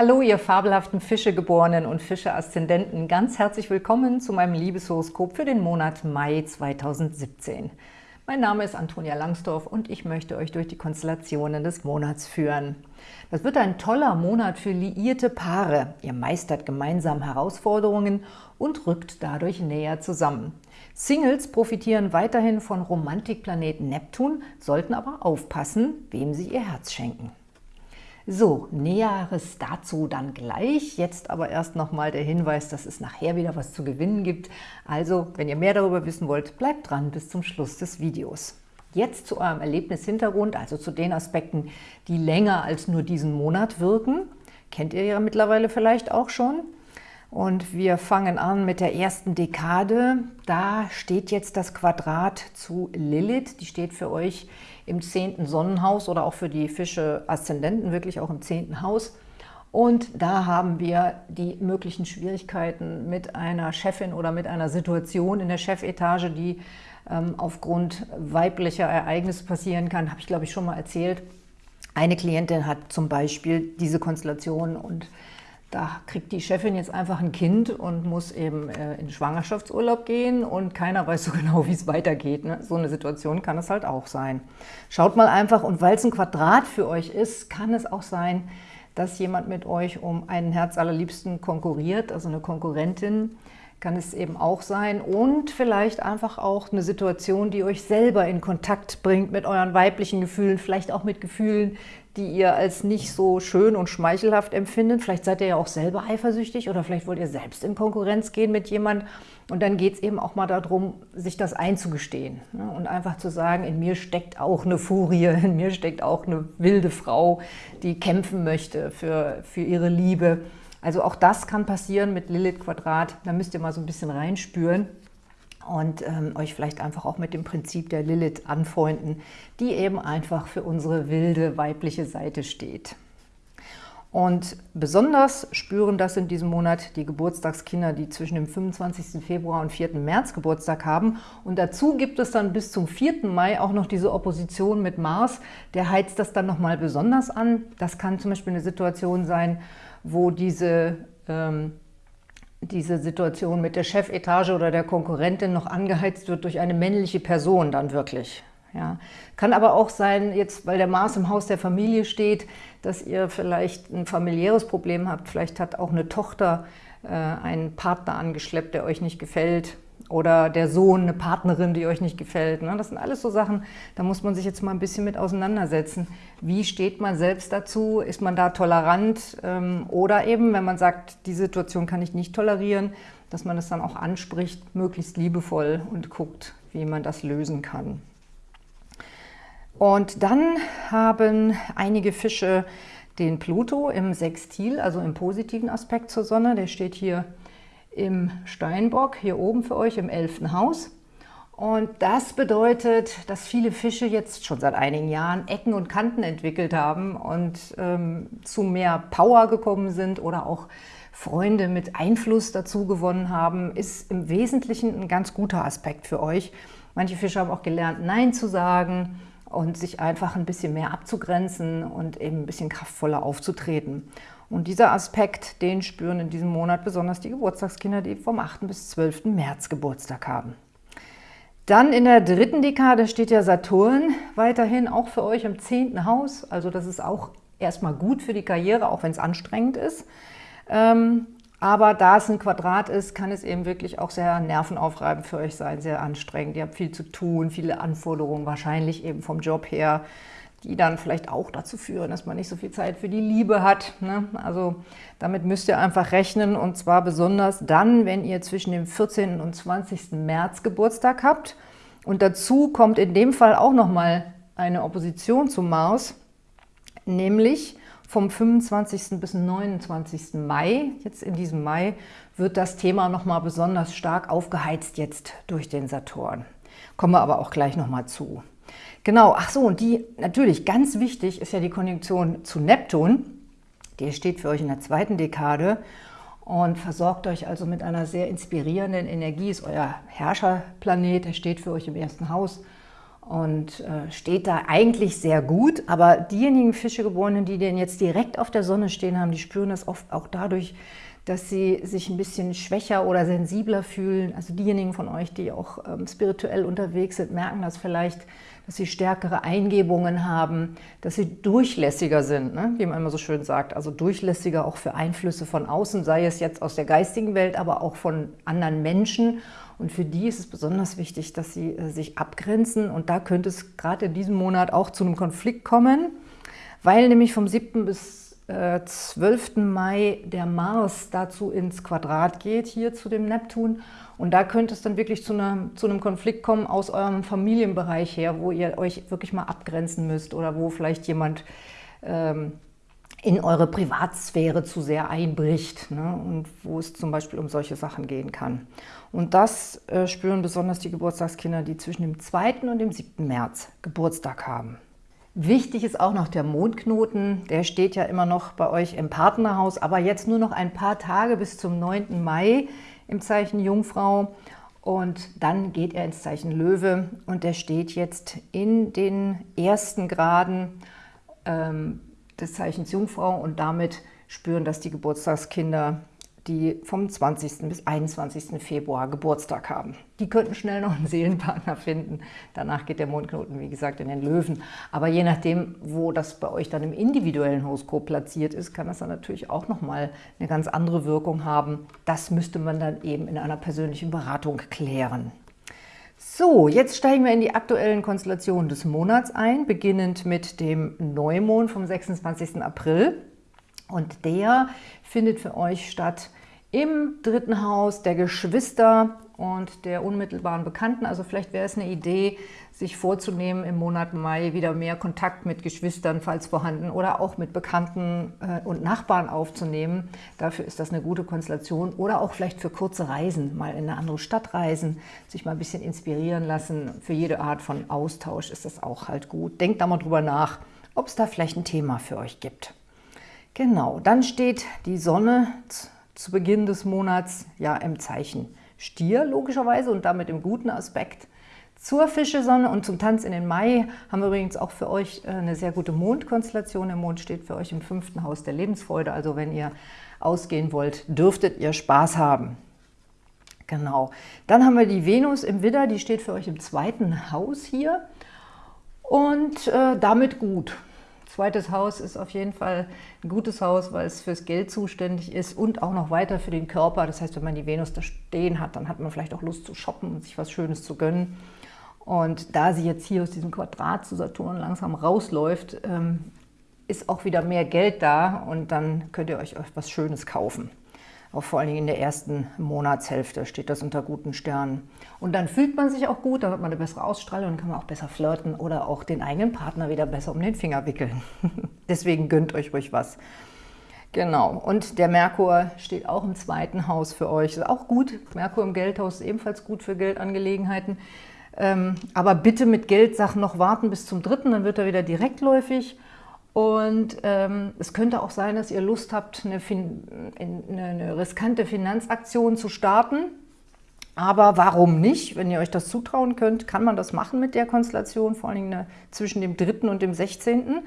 Hallo, ihr fabelhaften Fischegeborenen und Fische-Aszendenten. Ganz herzlich willkommen zu meinem Liebeshoroskop für den Monat Mai 2017. Mein Name ist Antonia Langsdorf und ich möchte euch durch die Konstellationen des Monats führen. Das wird ein toller Monat für liierte Paare. Ihr meistert gemeinsam Herausforderungen und rückt dadurch näher zusammen. Singles profitieren weiterhin von Romantikplaneten Neptun, sollten aber aufpassen, wem sie ihr Herz schenken. So, Näheres dazu dann gleich. Jetzt aber erst nochmal der Hinweis, dass es nachher wieder was zu gewinnen gibt. Also, wenn ihr mehr darüber wissen wollt, bleibt dran bis zum Schluss des Videos. Jetzt zu eurem Erlebnishintergrund, also zu den Aspekten, die länger als nur diesen Monat wirken. Kennt ihr ja mittlerweile vielleicht auch schon. Und wir fangen an mit der ersten Dekade. Da steht jetzt das Quadrat zu Lilith. Die steht für euch im zehnten Sonnenhaus oder auch für die Fische Aszendenten wirklich auch im zehnten Haus. Und da haben wir die möglichen Schwierigkeiten mit einer Chefin oder mit einer Situation in der Chefetage, die ähm, aufgrund weiblicher Ereignisse passieren kann, habe ich glaube ich schon mal erzählt. Eine Klientin hat zum Beispiel diese Konstellation und da kriegt die Chefin jetzt einfach ein Kind und muss eben äh, in Schwangerschaftsurlaub gehen und keiner weiß so genau, wie es weitergeht. Ne? So eine Situation kann es halt auch sein. Schaut mal einfach, und weil es ein Quadrat für euch ist, kann es auch sein, dass jemand mit euch um einen Herz allerliebsten konkurriert, also eine Konkurrentin, kann es eben auch sein und vielleicht einfach auch eine Situation, die euch selber in Kontakt bringt mit euren weiblichen Gefühlen, vielleicht auch mit Gefühlen, die ihr als nicht so schön und schmeichelhaft empfindet. Vielleicht seid ihr ja auch selber eifersüchtig oder vielleicht wollt ihr selbst in Konkurrenz gehen mit jemand und dann geht es eben auch mal darum, sich das einzugestehen ne? und einfach zu sagen, in mir steckt auch eine Furie, in mir steckt auch eine wilde Frau, die kämpfen möchte für, für ihre Liebe also auch das kann passieren mit Lilith Quadrat. Da müsst ihr mal so ein bisschen reinspüren und ähm, euch vielleicht einfach auch mit dem Prinzip der Lilith anfreunden, die eben einfach für unsere wilde weibliche Seite steht. Und besonders spüren das in diesem Monat die Geburtstagskinder, die zwischen dem 25. Februar und 4. März Geburtstag haben. Und dazu gibt es dann bis zum 4. Mai auch noch diese Opposition mit Mars. Der heizt das dann nochmal besonders an. Das kann zum Beispiel eine Situation sein, wo diese, ähm, diese Situation mit der Chefetage oder der Konkurrentin noch angeheizt wird durch eine männliche Person dann wirklich. Ja. Kann aber auch sein, jetzt weil der Mars im Haus der Familie steht, dass ihr vielleicht ein familiäres Problem habt. Vielleicht hat auch eine Tochter äh, einen Partner angeschleppt, der euch nicht gefällt oder der Sohn eine Partnerin, die euch nicht gefällt. Ne? Das sind alles so Sachen, da muss man sich jetzt mal ein bisschen mit auseinandersetzen. Wie steht man selbst dazu? Ist man da tolerant? Ähm, oder eben, wenn man sagt, die Situation kann ich nicht tolerieren, dass man es dann auch anspricht, möglichst liebevoll und guckt, wie man das lösen kann. Und dann haben einige Fische den Pluto im Sextil, also im positiven Aspekt zur Sonne. Der steht hier im Steinbock, hier oben für euch im 11. Haus. Und das bedeutet, dass viele Fische jetzt schon seit einigen Jahren Ecken und Kanten entwickelt haben und ähm, zu mehr Power gekommen sind oder auch Freunde mit Einfluss dazu gewonnen haben, ist im Wesentlichen ein ganz guter Aspekt für euch. Manche Fische haben auch gelernt, Nein zu sagen und sich einfach ein bisschen mehr abzugrenzen und eben ein bisschen kraftvoller aufzutreten. Und dieser Aspekt, den spüren in diesem Monat besonders die Geburtstagskinder, die vom 8. bis 12. März Geburtstag haben. Dann in der dritten Dekade steht ja Saturn weiterhin auch für euch im 10. Haus. Also das ist auch erstmal gut für die Karriere, auch wenn es anstrengend ist. Ähm, aber da es ein Quadrat ist, kann es eben wirklich auch sehr nervenaufreibend für euch sein, sehr anstrengend. Ihr habt viel zu tun, viele Anforderungen, wahrscheinlich eben vom Job her die dann vielleicht auch dazu führen, dass man nicht so viel Zeit für die Liebe hat. Ne? Also damit müsst ihr einfach rechnen und zwar besonders dann, wenn ihr zwischen dem 14. und 20. März Geburtstag habt. Und dazu kommt in dem Fall auch nochmal eine Opposition zum Mars, nämlich vom 25. bis 29. Mai, jetzt in diesem Mai, wird das Thema nochmal besonders stark aufgeheizt jetzt durch den Saturn. Kommen wir aber auch gleich nochmal zu. Genau, ach so, und die, natürlich, ganz wichtig ist ja die Konjunktion zu Neptun. Die steht für euch in der zweiten Dekade und versorgt euch also mit einer sehr inspirierenden Energie, ist euer Herrscherplanet, der steht für euch im ersten Haus. und äh, steht da eigentlich sehr gut. Aber diejenigen Fischegeborenen, die denn jetzt direkt auf der Sonne stehen haben, die spüren das oft auch dadurch, dass sie sich ein bisschen schwächer oder sensibler fühlen. Also diejenigen von euch, die auch ähm, spirituell unterwegs sind, merken das vielleicht, dass sie stärkere Eingebungen haben, dass sie durchlässiger sind, ne? wie man immer so schön sagt. Also durchlässiger auch für Einflüsse von außen, sei es jetzt aus der geistigen Welt, aber auch von anderen Menschen. Und für die ist es besonders wichtig, dass sie äh, sich abgrenzen. Und da könnte es gerade in diesem Monat auch zu einem Konflikt kommen, weil nämlich vom 7. bis 12. Äh, Mai der Mars dazu ins Quadrat geht, hier zu dem Neptun. Und da könnte es dann wirklich zu, einer, zu einem Konflikt kommen aus eurem Familienbereich her, wo ihr euch wirklich mal abgrenzen müsst oder wo vielleicht jemand ähm, in eure Privatsphäre zu sehr einbricht ne? und wo es zum Beispiel um solche Sachen gehen kann. Und das äh, spüren besonders die Geburtstagskinder, die zwischen dem 2. und dem 7. März Geburtstag haben. Wichtig ist auch noch der Mondknoten, der steht ja immer noch bei euch im Partnerhaus, aber jetzt nur noch ein paar Tage bis zum 9. Mai im Zeichen Jungfrau und dann geht er ins Zeichen Löwe und der steht jetzt in den ersten Graden ähm, des Zeichens Jungfrau und damit spüren das die Geburtstagskinder die vom 20. bis 21. Februar Geburtstag haben. Die könnten schnell noch einen Seelenpartner finden. Danach geht der Mondknoten, wie gesagt, in den Löwen. Aber je nachdem, wo das bei euch dann im individuellen Horoskop platziert ist, kann das dann natürlich auch nochmal eine ganz andere Wirkung haben. Das müsste man dann eben in einer persönlichen Beratung klären. So, jetzt steigen wir in die aktuellen Konstellationen des Monats ein, beginnend mit dem Neumond vom 26. April. Und der findet für euch statt im dritten Haus der Geschwister und der unmittelbaren Bekannten. Also vielleicht wäre es eine Idee, sich vorzunehmen, im Monat Mai wieder mehr Kontakt mit Geschwistern, falls vorhanden, oder auch mit Bekannten äh, und Nachbarn aufzunehmen. Dafür ist das eine gute Konstellation. Oder auch vielleicht für kurze Reisen, mal in eine andere Stadt reisen, sich mal ein bisschen inspirieren lassen. Für jede Art von Austausch ist das auch halt gut. Denkt da mal drüber nach, ob es da vielleicht ein Thema für euch gibt. Genau, dann steht die Sonne zu Beginn des Monats ja im Zeichen Stier logischerweise und damit im guten Aspekt zur Fischesonne und zum Tanz in den Mai haben wir übrigens auch für euch äh, eine sehr gute Mondkonstellation. Der Mond steht für euch im fünften Haus der Lebensfreude, also wenn ihr ausgehen wollt, dürftet ihr Spaß haben. Genau. Dann haben wir die Venus im Widder, die steht für euch im zweiten Haus hier und äh, damit gut. Zweites Haus ist auf jeden Fall ein gutes Haus, weil es fürs Geld zuständig ist und auch noch weiter für den Körper. Das heißt, wenn man die Venus da stehen hat, dann hat man vielleicht auch Lust zu shoppen und sich was Schönes zu gönnen. Und da sie jetzt hier aus diesem Quadrat zu Saturn langsam rausläuft, ähm, ist auch wieder mehr Geld da und dann könnt ihr euch was Schönes kaufen. Auch vor allen Dingen in der ersten Monatshälfte steht das unter guten Sternen. Und dann fühlt man sich auch gut, dann hat man eine bessere Ausstrahlung, dann kann man auch besser flirten oder auch den eigenen Partner wieder besser um den Finger wickeln. Deswegen gönnt euch ruhig was. Genau, und der Merkur steht auch im zweiten Haus für euch. Ist auch gut. Merkur im Geldhaus ist ebenfalls gut für Geldangelegenheiten. Ähm, aber bitte mit Geldsachen noch warten bis zum dritten, dann wird er wieder direktläufig. Und ähm, es könnte auch sein, dass ihr Lust habt, eine, eine, eine, riskante Finanzaktion zu starten. Aber warum nicht? Wenn ihr euch das zutrauen könnt, kann man das machen mit der Konstellation, vor allem Dingen zwischen dem 3. und dem 16.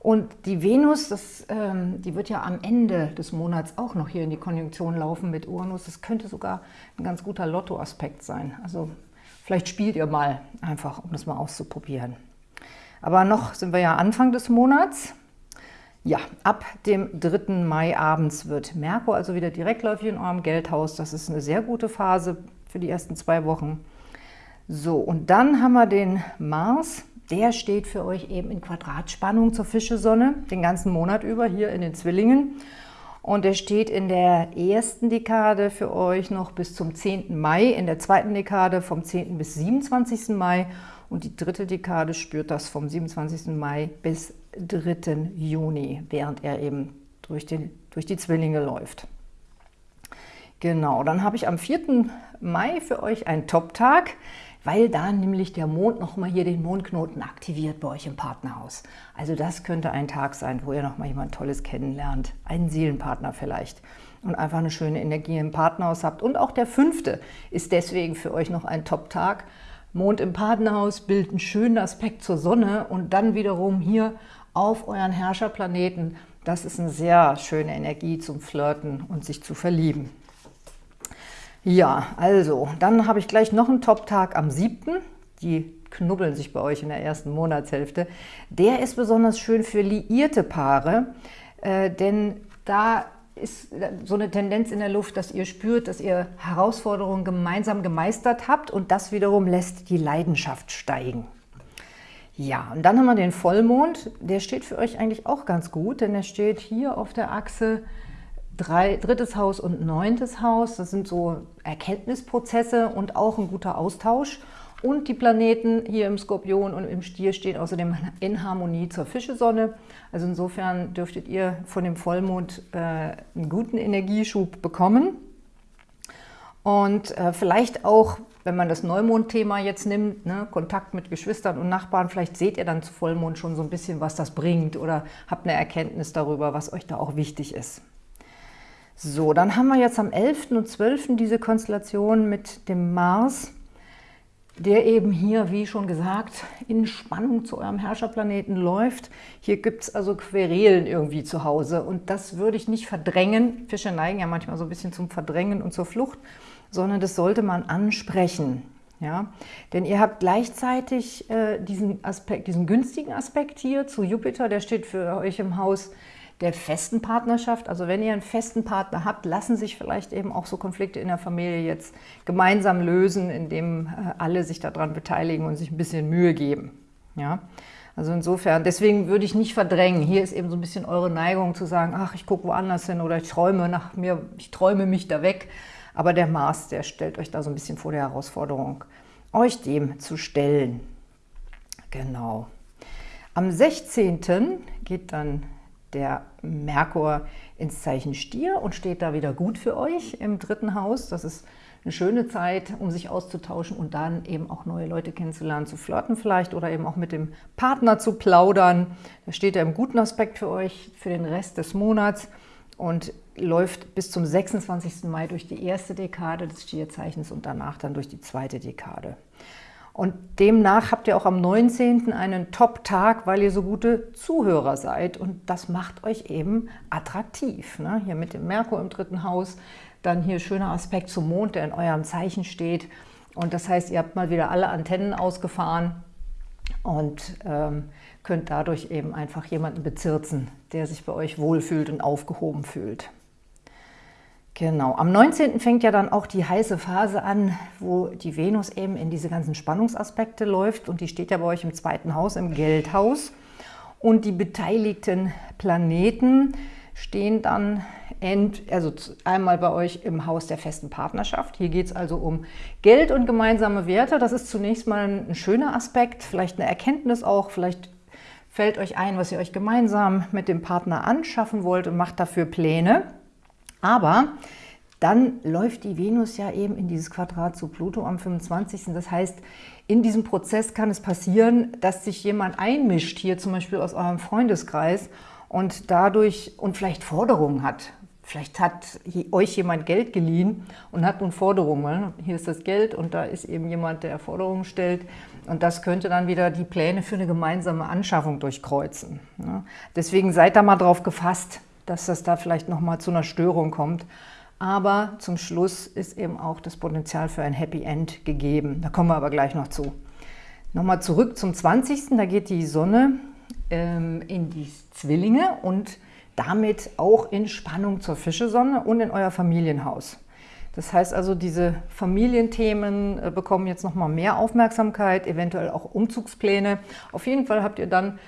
Und die Venus, das, ähm, die wird ja am Ende des Monats auch noch hier in die Konjunktion laufen mit Uranus. Das könnte sogar ein ganz guter Lottoaspekt sein. Also vielleicht spielt ihr mal einfach, um das mal auszuprobieren. Aber noch sind wir ja Anfang des Monats. Ja, ab dem 3. Mai abends wird Merkur also wieder direktläufig in eurem Geldhaus. Das ist eine sehr gute Phase für die ersten zwei Wochen. So, und dann haben wir den Mars. Der steht für euch eben in Quadratspannung zur Fischesonne, den ganzen Monat über hier in den Zwillingen. Und er steht in der ersten Dekade für euch noch bis zum 10. Mai, in der zweiten Dekade vom 10. bis 27. Mai und die dritte Dekade spürt das vom 27. Mai bis 3. Juni, während er eben durch, den, durch die Zwillinge läuft. Genau, dann habe ich am 4. Mai für euch einen Top-Tag, weil da nämlich der Mond nochmal hier den Mondknoten aktiviert bei euch im Partnerhaus. Also das könnte ein Tag sein, wo ihr nochmal jemand Tolles kennenlernt, einen Seelenpartner vielleicht und einfach eine schöne Energie im Partnerhaus habt. Und auch der fünfte ist deswegen für euch noch ein Top-Tag, Mond im Partnerhaus bildet einen schönen Aspekt zur Sonne und dann wiederum hier auf euren Herrscherplaneten. Das ist eine sehr schöne Energie zum Flirten und sich zu verlieben. Ja, also, dann habe ich gleich noch einen Top-Tag am 7. Die knubbeln sich bei euch in der ersten Monatshälfte. Der ist besonders schön für liierte Paare, äh, denn da ist so eine Tendenz in der Luft, dass ihr spürt, dass ihr Herausforderungen gemeinsam gemeistert habt und das wiederum lässt die Leidenschaft steigen. Ja, und dann haben wir den Vollmond. Der steht für euch eigentlich auch ganz gut, denn er steht hier auf der Achse drei, drittes Haus und neuntes Haus. Das sind so Erkenntnisprozesse und auch ein guter Austausch. Und die Planeten hier im Skorpion und im Stier stehen außerdem in Harmonie zur Fischesonne. Also insofern dürftet ihr von dem Vollmond äh, einen guten Energieschub bekommen. Und äh, vielleicht auch, wenn man das Neumond-Thema jetzt nimmt, ne, Kontakt mit Geschwistern und Nachbarn, vielleicht seht ihr dann zu Vollmond schon so ein bisschen, was das bringt oder habt eine Erkenntnis darüber, was euch da auch wichtig ist. So, dann haben wir jetzt am 11. und 12. diese Konstellation mit dem Mars der eben hier, wie schon gesagt, in Spannung zu eurem Herrscherplaneten läuft. Hier gibt es also Querelen irgendwie zu Hause und das würde ich nicht verdrängen. Fische neigen ja manchmal so ein bisschen zum Verdrängen und zur Flucht, sondern das sollte man ansprechen. Ja? Denn ihr habt gleichzeitig äh, diesen, Aspekt, diesen günstigen Aspekt hier zu Jupiter, der steht für euch im Haus der festen Partnerschaft. Also wenn ihr einen festen Partner habt, lassen sich vielleicht eben auch so Konflikte in der Familie jetzt gemeinsam lösen, indem äh, alle sich daran beteiligen und sich ein bisschen Mühe geben. Ja? Also insofern, deswegen würde ich nicht verdrängen. Hier ist eben so ein bisschen eure Neigung zu sagen, ach, ich gucke woanders hin oder ich träume nach mir, ich träume mich da weg. Aber der Mars, der stellt euch da so ein bisschen vor der Herausforderung, euch dem zu stellen. Genau. Am 16. geht dann der Merkur ins Zeichen Stier und steht da wieder gut für euch im dritten Haus. Das ist eine schöne Zeit, um sich auszutauschen und dann eben auch neue Leute kennenzulernen, zu flirten vielleicht oder eben auch mit dem Partner zu plaudern. Da steht er im guten Aspekt für euch für den Rest des Monats und läuft bis zum 26. Mai durch die erste Dekade des Stierzeichens und danach dann durch die zweite Dekade. Und demnach habt ihr auch am 19. einen Top-Tag, weil ihr so gute Zuhörer seid. Und das macht euch eben attraktiv. Ne? Hier mit dem Merkur im dritten Haus, dann hier schöner Aspekt zum Mond, der in eurem Zeichen steht. Und das heißt, ihr habt mal wieder alle Antennen ausgefahren und ähm, könnt dadurch eben einfach jemanden bezirzen, der sich bei euch wohlfühlt und aufgehoben fühlt. Genau, am 19. fängt ja dann auch die heiße Phase an, wo die Venus eben in diese ganzen Spannungsaspekte läuft und die steht ja bei euch im zweiten Haus, im Geldhaus. Und die beteiligten Planeten stehen dann end, also einmal bei euch im Haus der festen Partnerschaft. Hier geht es also um Geld und gemeinsame Werte. Das ist zunächst mal ein schöner Aspekt, vielleicht eine Erkenntnis auch, vielleicht fällt euch ein, was ihr euch gemeinsam mit dem Partner anschaffen wollt und macht dafür Pläne. Aber dann läuft die Venus ja eben in dieses Quadrat zu Pluto am 25. Das heißt, in diesem Prozess kann es passieren, dass sich jemand einmischt, hier zum Beispiel aus eurem Freundeskreis und dadurch und vielleicht Forderungen hat. Vielleicht hat euch jemand Geld geliehen und hat nun Forderungen. Hier ist das Geld und da ist eben jemand, der Forderungen stellt. Und das könnte dann wieder die Pläne für eine gemeinsame Anschaffung durchkreuzen. Deswegen seid da mal drauf gefasst, dass das da vielleicht nochmal zu einer Störung kommt. Aber zum Schluss ist eben auch das Potenzial für ein Happy End gegeben. Da kommen wir aber gleich noch zu. Nochmal zurück zum 20. Da geht die Sonne ähm, in die Zwillinge und damit auch in Spannung zur Fischesonne und in euer Familienhaus. Das heißt also, diese Familienthemen äh, bekommen jetzt nochmal mehr Aufmerksamkeit, eventuell auch Umzugspläne. Auf jeden Fall habt ihr dann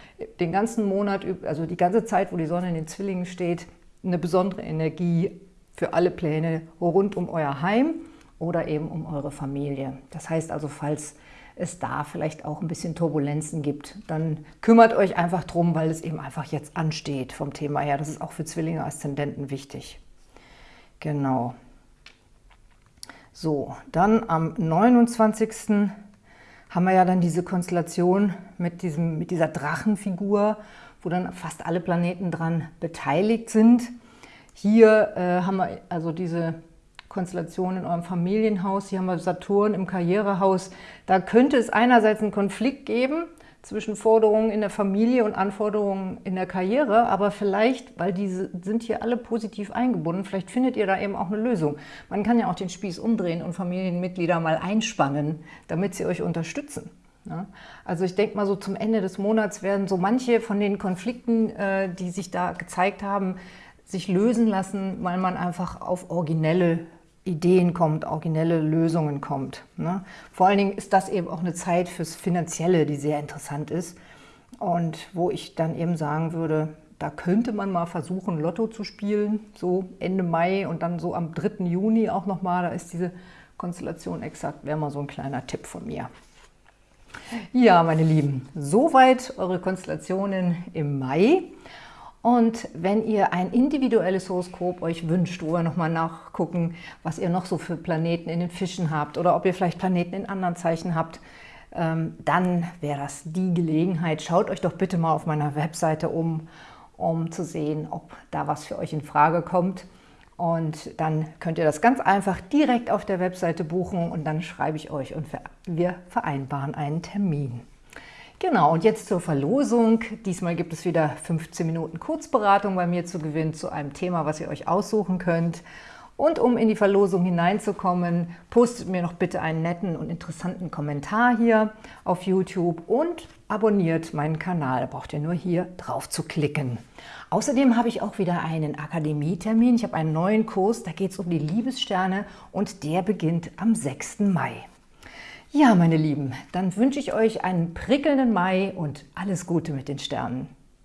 den ganzen Monat, also die ganze Zeit, wo die Sonne in den Zwillingen steht, eine besondere Energie für alle Pläne rund um euer Heim oder eben um eure Familie. Das heißt also, falls es da vielleicht auch ein bisschen Turbulenzen gibt, dann kümmert euch einfach drum, weil es eben einfach jetzt ansteht vom Thema her. Das ist auch für Zwillinge Aszendenten wichtig. Genau. So, dann am 29. haben wir ja dann diese Konstellation mit, diesem, mit dieser Drachenfigur, wo dann fast alle Planeten dran beteiligt sind. Hier äh, haben wir also diese Konstellation in eurem Familienhaus. Hier haben wir Saturn im Karrierehaus. Da könnte es einerseits einen Konflikt geben, zwischen Forderungen in der Familie und Anforderungen in der Karriere, aber vielleicht, weil diese sind hier alle positiv eingebunden, vielleicht findet ihr da eben auch eine Lösung. Man kann ja auch den Spieß umdrehen und Familienmitglieder mal einspannen, damit sie euch unterstützen. Ja? Also ich denke mal so zum Ende des Monats werden so manche von den Konflikten, äh, die sich da gezeigt haben, sich lösen lassen, weil man einfach auf originelle Ideen kommt, originelle Lösungen kommt. Ne? Vor allen Dingen ist das eben auch eine Zeit fürs Finanzielle, die sehr interessant ist und wo ich dann eben sagen würde, da könnte man mal versuchen, Lotto zu spielen, so Ende Mai und dann so am 3. Juni auch nochmal, da ist diese Konstellation exakt, wäre mal so ein kleiner Tipp von mir. Ja, meine Lieben, soweit eure Konstellationen im Mai. Und wenn ihr ein individuelles Horoskop euch wünscht, wo wir nochmal nachgucken, was ihr noch so für Planeten in den Fischen habt oder ob ihr vielleicht Planeten in anderen Zeichen habt, ähm, dann wäre das die Gelegenheit. Schaut euch doch bitte mal auf meiner Webseite um, um zu sehen, ob da was für euch in Frage kommt. Und dann könnt ihr das ganz einfach direkt auf der Webseite buchen und dann schreibe ich euch und wir vereinbaren einen Termin. Genau, und jetzt zur Verlosung. Diesmal gibt es wieder 15 Minuten Kurzberatung bei mir zu gewinnen zu einem Thema, was ihr euch aussuchen könnt. Und um in die Verlosung hineinzukommen, postet mir noch bitte einen netten und interessanten Kommentar hier auf YouTube und abonniert meinen Kanal. Da braucht ihr nur hier drauf zu klicken. Außerdem habe ich auch wieder einen Akademietermin. Ich habe einen neuen Kurs, da geht es um die Liebessterne und der beginnt am 6. Mai. Ja, meine Lieben, dann wünsche ich euch einen prickelnden Mai und alles Gute mit den Sternen.